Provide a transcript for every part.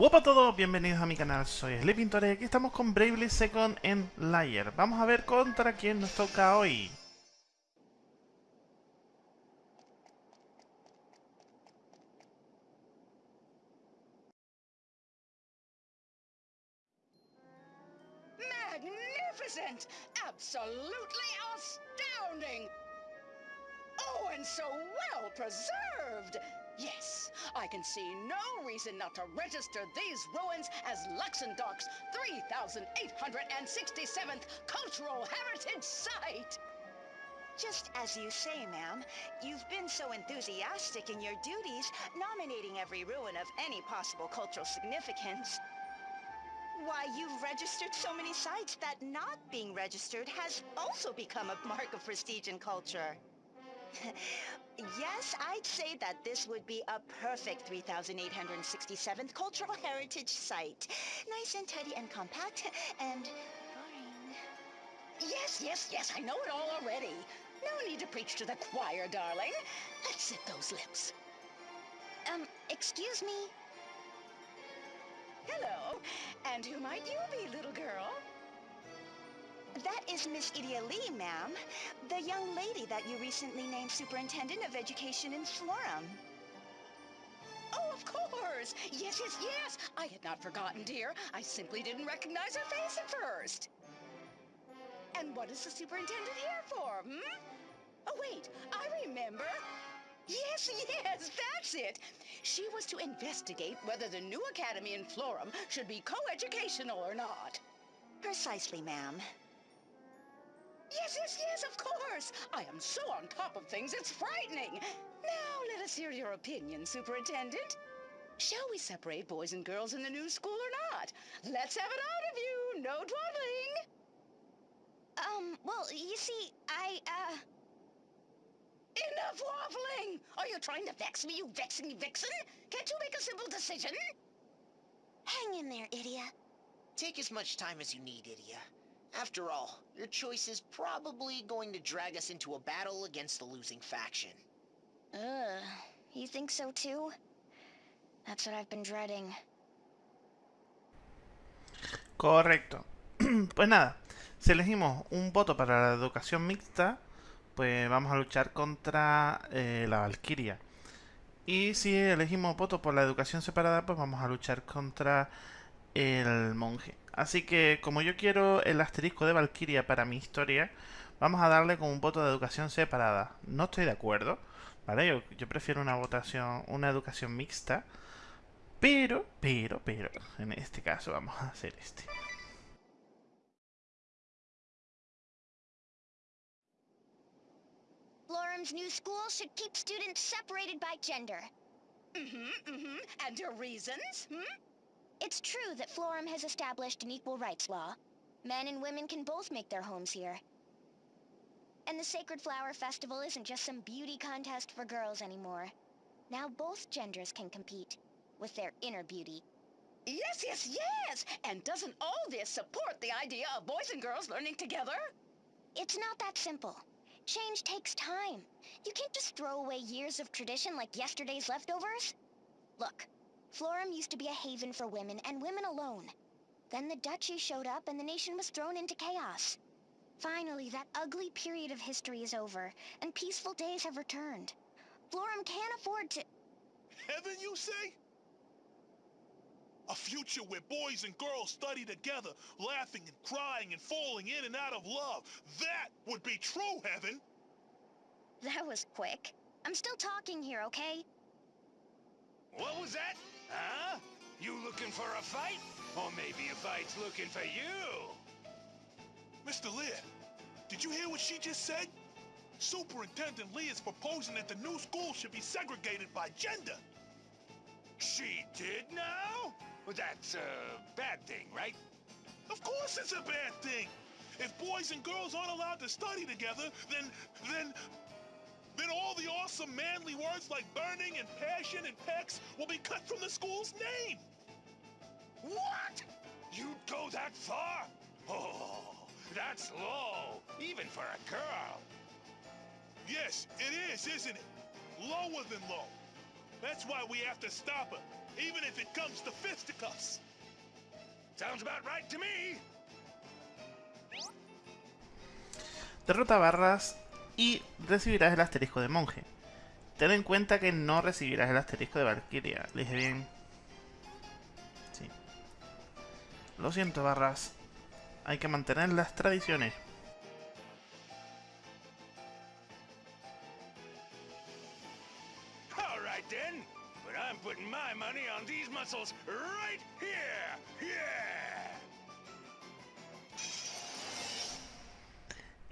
Hola a todos, bienvenidos a mi canal, soy Sleepintor y aquí estamos con Bravely Second en Layer. Vamos a ver contra quién nos toca hoy. Magnificent! Absolutely astounding! Oh, and so well preserved! Yes, I can see no reason not to register these ruins as Luxembourg's 3,867th Cultural Heritage Site. Just as you say, ma'am, you've been so enthusiastic in your duties, nominating every ruin of any possible cultural significance. Why, you've registered so many sites that not being registered has also become a mark of prestige and culture. yes, I'd say that this would be a perfect 3,867th Cultural Heritage Site. Nice and tidy and compact and boring. Yes, yes, yes, I know it all already. No need to preach to the choir, darling. Let's sit those lips. Um, excuse me? Hello. And who might you be, little girl? That is Miss Idia Lee, ma'am. The young lady that you recently named Superintendent of Education in Florum. Oh, of course! Yes, yes, yes! I had not forgotten, dear. I simply didn't recognize her face at first. And what is the superintendent here for, hmm? Oh, wait, I remember. Yes, yes, that's it. She was to investigate whether the new academy in Florum should be co-educational or not. Precisely, ma'am. Yes, yes, yes, of course. I am so on top of things, it's frightening. Now, let us hear your opinion, Superintendent. Shall we separate boys and girls in the new school or not? Let's have it out of you. No dawdling. Um, well, you see, I, uh... Enough waffling! Are you trying to vex me, you vexing vixen? Can't you make a simple decision? Hang in there, Idia. Take as much time as you need, Idia. After all, your choice is probably going to drag us into a battle against the losing faction. Ugh, you think so too? That's what I've been dreading. Correcto. pues nada, si elegimos un voto para la educación mixta, pues vamos a luchar contra eh, la Valkyria. Y si elegimos voto por la educación separada, pues vamos a luchar contra el monje. Así que como yo quiero el asterisco de Valkyria para mi historia, vamos a darle con un voto de educación separada. No estoy de acuerdo, ¿vale? Yo, yo prefiero una votación, una educación mixta. Pero, pero, pero, en este caso vamos a hacer este. Florum's new school should keep students separated by gender. Mm-hmm, mm-hmm. And your reasons, hmm? It's true that Florum has established an equal rights law. Men and women can both make their homes here. And the Sacred Flower Festival isn't just some beauty contest for girls anymore. Now both genders can compete, with their inner beauty. Yes, yes, yes! And doesn't all this support the idea of boys and girls learning together? It's not that simple. Change takes time. You can't just throw away years of tradition like yesterday's leftovers. Look, Florum used to be a haven for women, and women alone. Then the Duchy showed up, and the nation was thrown into chaos. Finally, that ugly period of history is over, and peaceful days have returned. Florum can't afford to... Heaven, you say? A future where boys and girls study together, laughing and crying and falling in and out of love. That would be true heaven! That was quick. I'm still talking here, okay? What was that? Huh? You looking for a fight? Or maybe a fight's looking for you? Mr. Lear, did you hear what she just said? Superintendent Lee is proposing that the new school should be segregated by gender. She did now? Well, that's a bad thing, right? Of course it's a bad thing. If boys and girls aren't allowed to study together, then, then, all the awesome manly words like burning and passion and pecs will be cut from the school's name. What? You'd go that far? Oh, that's low, even for a girl. Yes, it is, isn't it? Lower than low. That's why we have to stop her. even if it comes to fisticuffs. Sounds about right to me. Derrota barras y recibirás el asterisco de monje. Ten en cuenta que no recibirás el asterisco de Valkyria. Le dije bien. Sí. Lo siento, barras. Hay que mantener las tradiciones.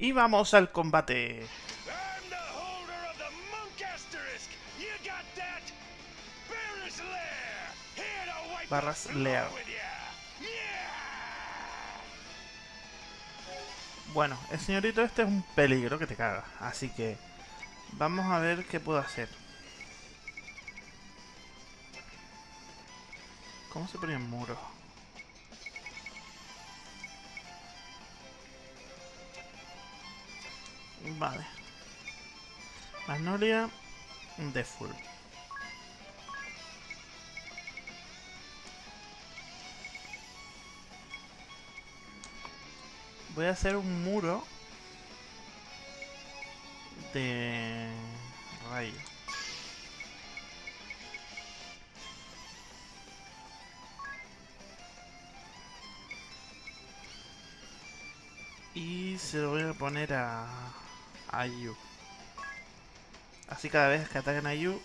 Y vamos al combate. Barras. Yeah. Bueno, el señorito este es un peligro que te caga. Así que vamos a ver qué puedo hacer. ¿Cómo se ponía el Vale. Magnolia de full. Voy a hacer un muro de rayo. Y se lo voy a poner a, a Yu. Así cada vez que ataquen a Yu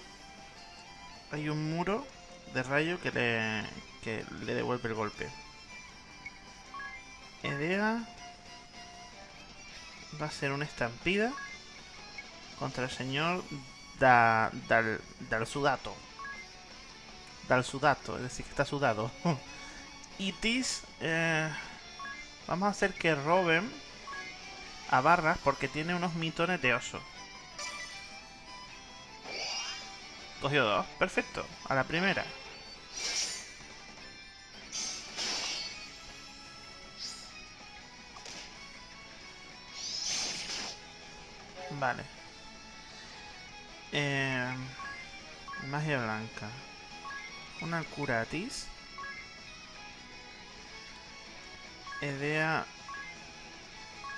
hay un muro de rayo que le, que le devuelve el golpe. Edea va a ser una estampida contra el señor da, Dal, Dal Sudato. Dal Sudato, es decir, que está sudado. y Tis, eh, vamos a hacer que roben a barras porque tiene unos mitones de oso. Cogió dos, perfecto, a la primera. Vale. Eh, magia blanca. Una curatis. Idea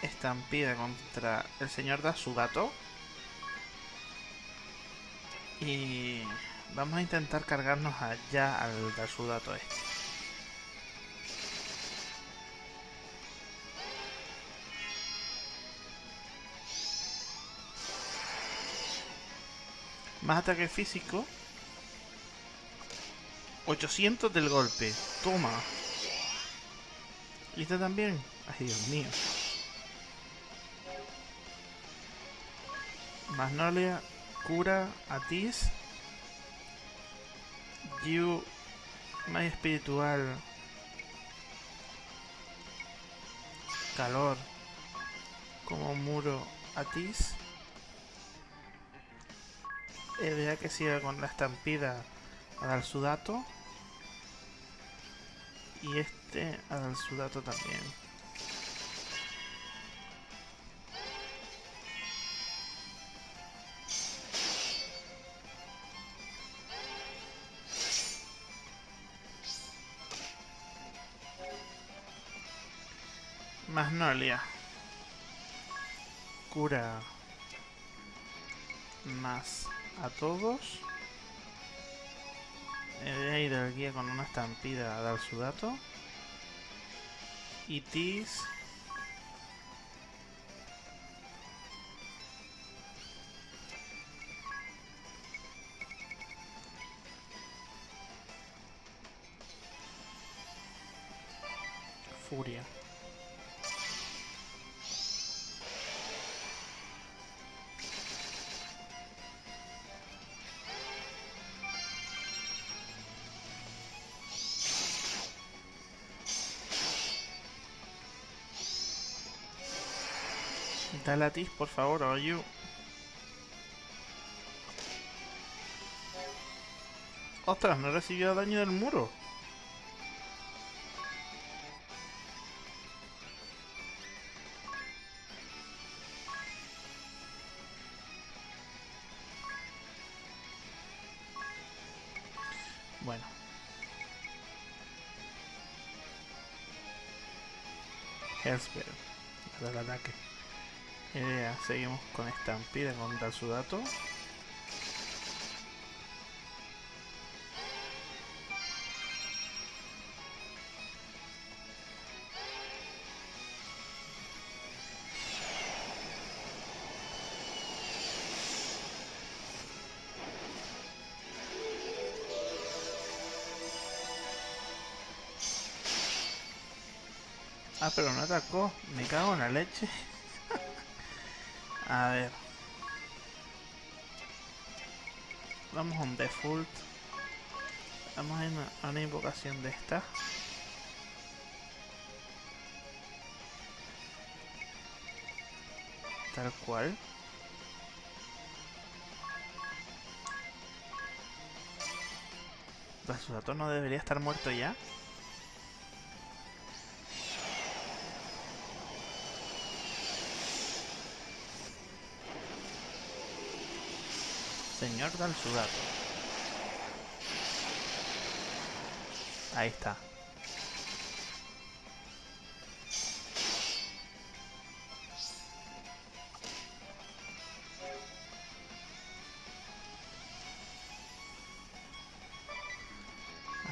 estampida contra el señor Dasugato. Y vamos a intentar cargarnos allá al Dasudato este. Más ataque físico. 800 del golpe. Toma. ¿Y también? Ay, Dios mío. Magnolia, cura, Atis. Yu, más espiritual. Calor. Como muro, Atis. Idea que siga con la estampida a dar. Y este a dar su también. Magnolia. Cura más a todos. He de ir al guía con una estampida a dar su dato. Y está Latis, por favor, are ¡Ostras! No he recibido daño del muro. Bueno. Hellsbell. El ataque. Eh, seguimos con Estampida contra su dato. Ah, pero no atacó. Me cago en la leche. A ver. Vamos a un default. Vamos a una, invocación de esta. Tal cual. ¿Rasudato no debería estar muerto ya? Señor del Sudato. Ahí está.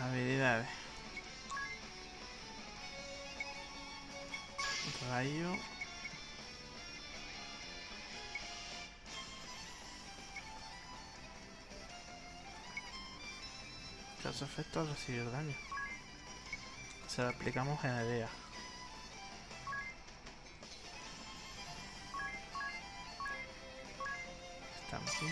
Habilidades. Rayo. Causa efecto al recibir daño. Se lo aplicamos en idea. Estampida.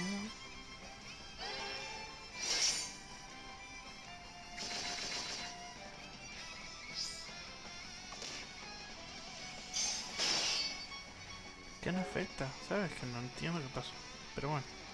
¿Qué no afecta? ¿Sabes? Que no entiendo qué pasó. Pero bueno.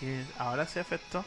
Sí, ahora sí afectó.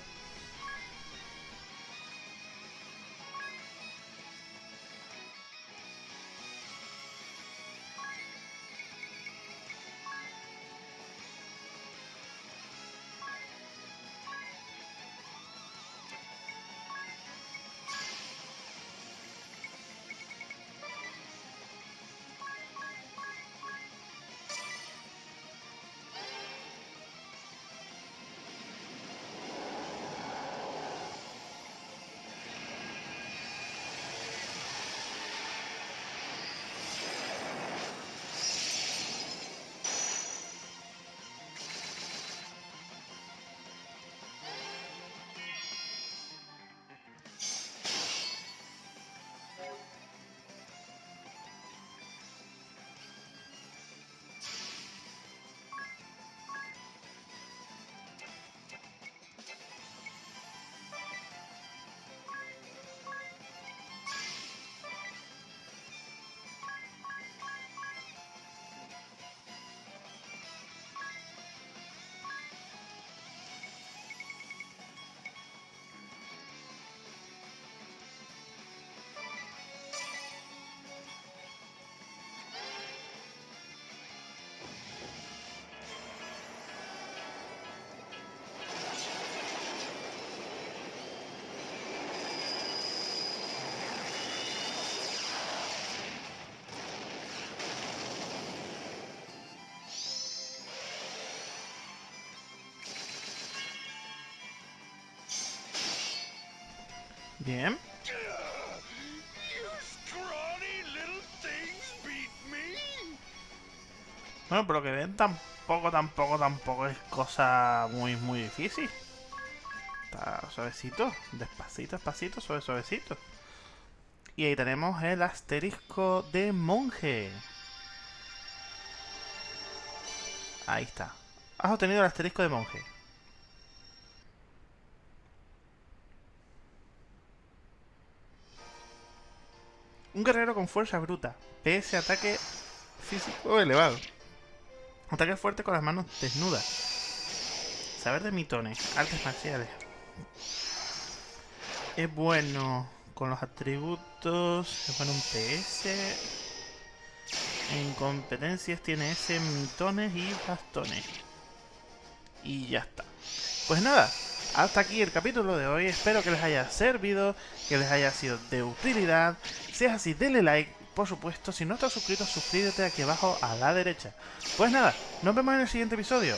Bien. Bueno, por lo que ven, tampoco, tampoco, tampoco es cosa muy, muy difícil. Está suavecito, despacito, despacito, suave, suavecito. Y ahí tenemos el asterisco de monje. Ahí está. Has obtenido el asterisco de monje. Un guerrero con fuerza bruta. PS ataque físico elevado. Ataque fuerte con las manos desnudas. Saber de mitones. Artes marciales. Es bueno con los atributos. Es bueno un PS. En competencias tiene ese mitones y bastones. Y ya está. Pues nada, hasta aquí el capítulo de hoy. Espero que les haya servido, que les haya sido de utilidad. Si es así, denle like. Por supuesto, si no estás suscrito, suscríbete aquí abajo a la derecha. Pues nada, nos vemos en el siguiente episodio.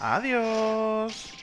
Adiós.